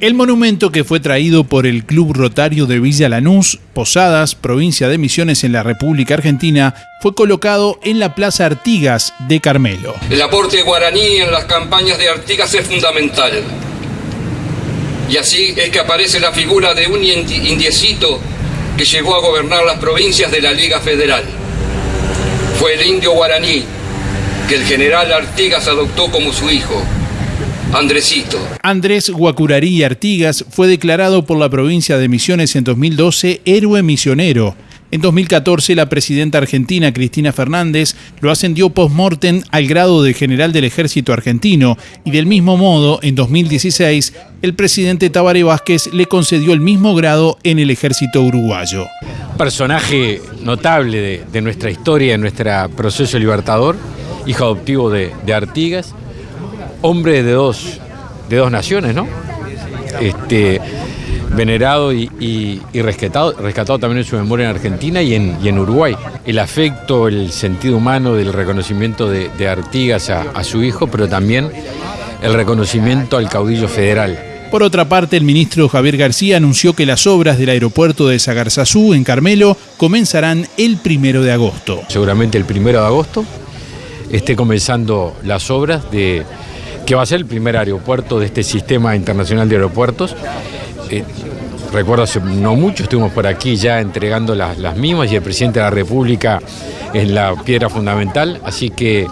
El monumento que fue traído por el Club Rotario de Villa Lanús, Posadas, provincia de Misiones en la República Argentina, fue colocado en la Plaza Artigas de Carmelo. El aporte guaraní en las campañas de Artigas es fundamental. Y así es que aparece la figura de un indiecito que llegó a gobernar las provincias de la Liga Federal. Fue el indio guaraní que el general Artigas adoptó como su hijo Andresito. Andrés Guacurarí Artigas fue declarado por la provincia de Misiones en 2012 héroe misionero. En 2014, la presidenta argentina Cristina Fernández lo ascendió post-mortem al grado de general del ejército argentino y del mismo modo, en 2016, el presidente Tabaré Vázquez le concedió el mismo grado en el ejército uruguayo. Personaje notable de, nuestra historia, de nuestro proceso libertador, hijo adoptivo de Artigas, hombre de dos, de dos naciones, ¿no? Este, venerado y, rescatado, rescatado también en su memoria en Argentina y en, en Uruguay. El afecto, el sentido humano del reconocimiento de, Artigas a, su hijo, pero también el reconocimiento al caudillo federal. Por otra parte, el ministro Javier García anunció que las obras del aeropuerto de Sagarzazú, en Carmelo, comenzarán el primero de agosto. Seguramente el primero de agosto esté comenzando las obras de que va a ser el primer aeropuerto de este sistema internacional de aeropuertos. Eh, recuerdo hace no mucho, estuvimos por aquí ya entregando las, mismas y el presidente de la República es la piedra fundamental, así que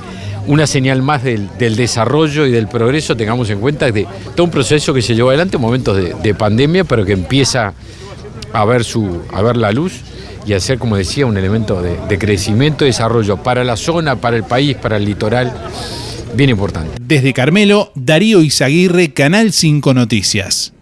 una señal más del, desarrollo y del progreso, tengamos en cuenta de todo un proceso que se llevó adelante en momentos de, pandemia, pero que empieza a ver, su, a ver la luz y a ser, como decía, un elemento de crecimiento y desarrollo para la zona, para el país, para el litoral bien importante. Desde Carmelo, Darío Izaguirre, Canal 5 Noticias.